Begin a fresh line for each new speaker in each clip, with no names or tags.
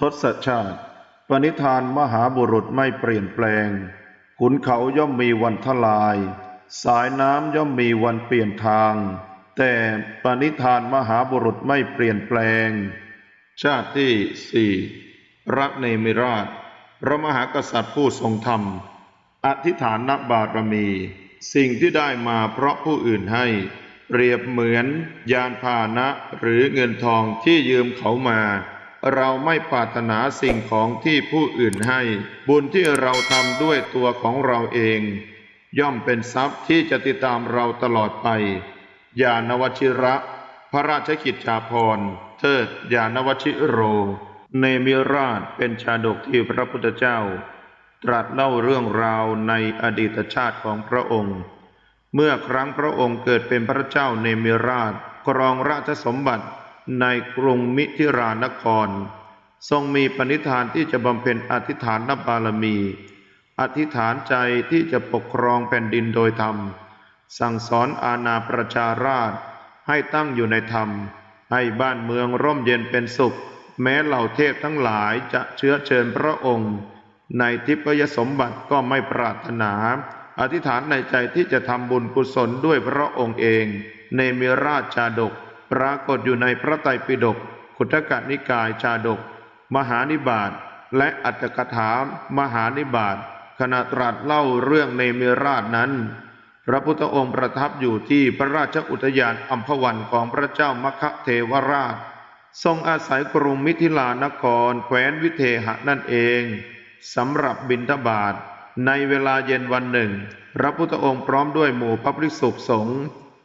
ทศชาติ ปณิธานมหาบุรุษไม่เปลี่ยนแปลง ขุนเขาย่อมมีวันทลาย สายน้ำย่อมมีวันเปลี่ยนทาง แต่ปณิธานมหาบุรุษไม่เปลี่ยนแปลง ชาติที่สี่พระเนมิราช พระมหากษัตริย์ผู้ทรงธรรม อธิษฐานบารมี สิ่งที่ได้มาเพราะผู้อื่นให้ เปรียบเหมือนยานพาหนะหรือเงินทองที่ยืมเขามา เราไม่ปรารถนาสิ่งของที่ผู้อื่นให้ บุญที่เราทำด้วยตัวของเราเอง ย่อมเป็นทรัพย์ที่จะติดตามเราตลอดไป ยานวชิระ พระราชกิจจาภรณ์เทิดยานวชิโร เนมิราชเป็นชาดกที่พระพุทธเจ้า ตรัสเล่าเรื่องราวในอดีตชาติของพระองค์ เมื่อครั้งพระองค์เกิดเป็นพระเจ้าเนมิราชครองราชสมบัติ ในกรุงมิถิรานคร ทรงมีปณิธานที่จะบำเพ็ญอธิษฐานนบารมี อธิษฐานใจที่จะปกครองแผ่นดินโดยธรรม สั่งสอนอาณาประชาราชให้ตั้งอยู่ในธรรม ให้บ้านเมืองร่มเย็นเป็นสุข แม้เหล่าเทพทั้งหลายจะเชื้อเชิญพระองค์ ในทิพยสมบัติก็ไม่ปรารถนา อธิษฐานในใจที่จะทำบุญกุศลด้วยพระองค์เอง ในมิราชชาดก ปรากฏอยู่ในพระไตรปิฎกขุทกนิกายชาดก มหานิบาตและอัตถกถามหานิบาตขณะตรัสเล่าเรื่องเนมิราชนั้น พระพุทธองค์ประทับอยู่ที่พระราชอุทยานอัมพวันของพระเจ้ามคเทวราช ทรงอาศัยกรุงมิถิลานครแคว้นวิเทหะนั่นเองสำหรับบิณฑบาตในเวลาเย็นวันหนึ่ง พระพุทธองค์พร้อมด้วยหมู่พระภิกษุสงฆ์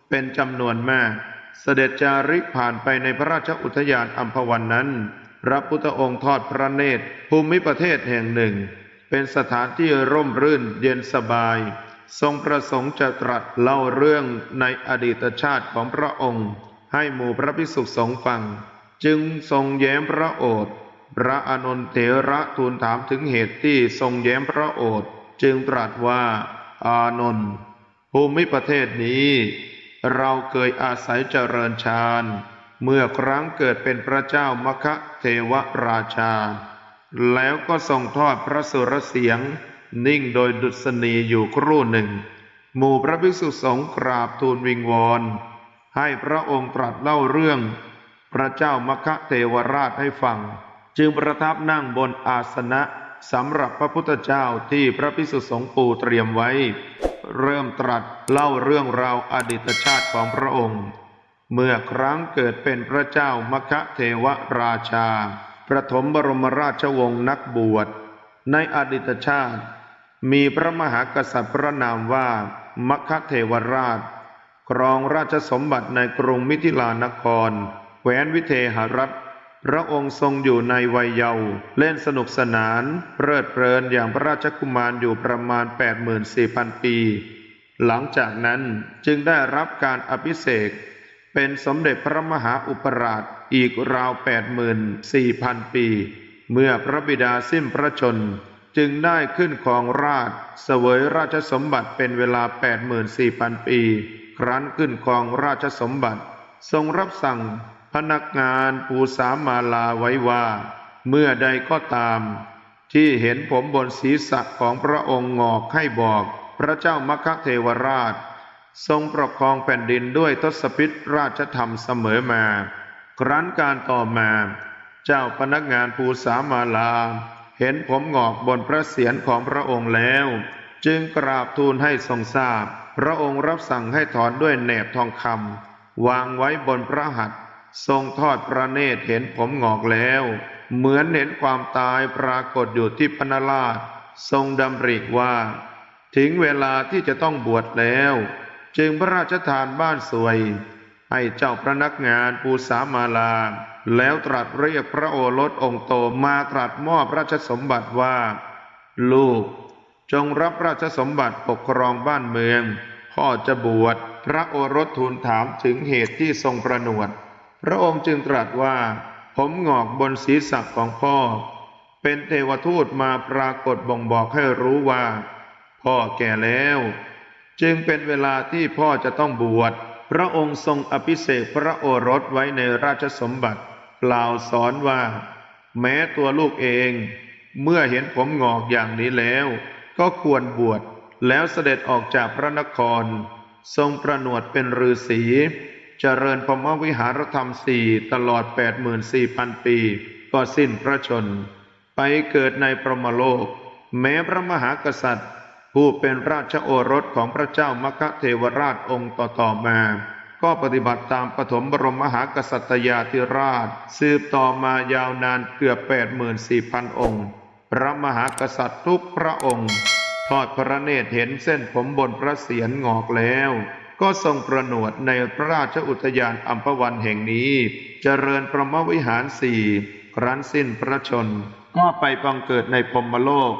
เป็นจำนวนมาก เสด็จจาริกผ่านไปในพระราชอุทยานอัมพวันนั้น พระพุทธองค์ทอดพระเนตรภูมิประเทศแห่งหนึ่ง เป็นสถานที่ร่มรื่นเย็นสบาย ทรงประสงค์จะตรัสเล่าเรื่องในอดีตชาติของพระองค์ ให้หมู่พระภิกษุสงฆ์ฟัง จึงทรงแย้มพระโอษฐ์พระอานนเถระทูลถามถึงเหตุที่ทรงแย้มพระโอษฐ์จึงตรัสว่า อานนท์ภูมิประเทศนี้ เราเคยอาศัยเจริญฌานเมื่อครั้งเกิดเป็นพระเจ้ามคะเทวราชา แล้วก็ทรงทอดพระสุรเสียง นิ่งโดยดุษณีอยู่ครู่หนึ่ง หมู่พระภิกษุสงฆ์กราบทูลวิงวอนให้พระองค์ตรัสเล่าเรื่อง พระเจ้ามคะเทวราชให้ฟัง จึงประทับนั่งบนอาสนะ สำหรับพระพุทธเจ้าที่พระภิกษุสงฆ์ปูเตรียมไว้ เริ่มตรัสเล่าเรื่องราวอดีตชาติของพระองค์ เมื่อครั้งเกิดเป็นพระเจ้ามคะเทวราชา ประถมบรมราชวงศ์นักบวช ในอดีตชาติ มีพระมหากษัตริย์พระนามว่ามคะเทวราช ครองราชสมบัติในกรุงมิถิลานครแคว้นวิเทหรัฐ พระองค์ทรงอยู่ในวัยเยาว์เล่นสนุกสนานเพลิดเพลินอย่างพระราชกุมารอยู่ประมาณ 84,000 ปี หลังจากนั้นจึงได้รับการอภิเษกเป็นสมเด็จพระมหาอุปราชอีกราว 84,000 ปี เมื่อพระบิดาสิ้นพระชน จึงได้ขึ้นครองราชเสวยราชสมบัติเป็นเวลา 84,000 ปี ครั้นขึ้นครองราชสมบัติ ทรงรับสั่ง พนักงานปูสามมาลาไว้ว่า เมื่อใดก็ตาม ที่เห็นผมบนศีรษะของพระองค์งอกให้บอก พระเจ้ามคะเทวราช ทรงปกครองแผ่นดินด้วยทศพิธราชธรรมเสมอมา ครั้นการต่อมา เจ้าพนักงานภูสามาลา เห็นผมงอกบนพระเศียรของพระองค์แล้ว จึงกราบทูลให้ทรงทราบ พระองค์รับสั่งให้ถอนด้วยแหนบทองคำวางไว้บนพระหัตถ์ ทรงทอดพระเนตรเห็นผมงอกแล้ว เหมือนเห็นความตายปรากฏอยู่ที่พนราช ทรงดำริว่า ถึงเวลาที่จะต้องบวชแล้ว จึงพระราชทานบ้านสวย ให้เจ้าพระนักงานปูสามาลา แล้วตรัสเรียกพระโอรสองค์โตมาตรัสมอบราชสมบัติว่า ลูก จงรับราชสมบัติปกครองบ้านเมือง พ่อจะบวชพระโอรสทูลถามถึงเหตุที่ทรงประนวด พระองค์จึงตรัสว่า ผมงอกบนศีรษะของพ่อ เป็นเทวทูตมาปรากฏบ่งบอกให้รู้ว่า พ่อแก่แล้ว จึงเป็นเวลาที่พ่อจะต้องบวช พระองค์ทรงอภิเษกพระโอรสไว้ในราชสมบัติกล่าวสอนว่า แม้ตัวลูกเอง เมื่อเห็นผมงอกอย่างนี้แล้ว ก็ควรบวชแล้วเสด็จออกจากพระนคร ทรงประหนวดเป็นฤาษี เจริญพรหมวิหารธรรมสี่ตลอด 84,000 ปี ก็สิ้นพระชน ไปเกิดในพรหมโลก แม้พระมหากษัตริย์ ผู้เป็นราชโอรสของพระเจ้ามคเทวราชองค์ต่อๆมา ก็ปฏิบัติตามปฐมบรมมหากษัตริยาธิราช สืบต่อมายาวนานเกือบ 84,000 องค์ พระมหากษัตริย์ทุกพระองค์ ทอดพระเนตรเห็นเส้นผมบนพระเศียรงอกแล้ว ก็ทรงประหนวดในพระราชอุทยานอัมพวันแห่งนี้ เจริญพระมวิหารสี่ครั้นสิ้นพระชน ก็ไปบังเกิดในพมโลก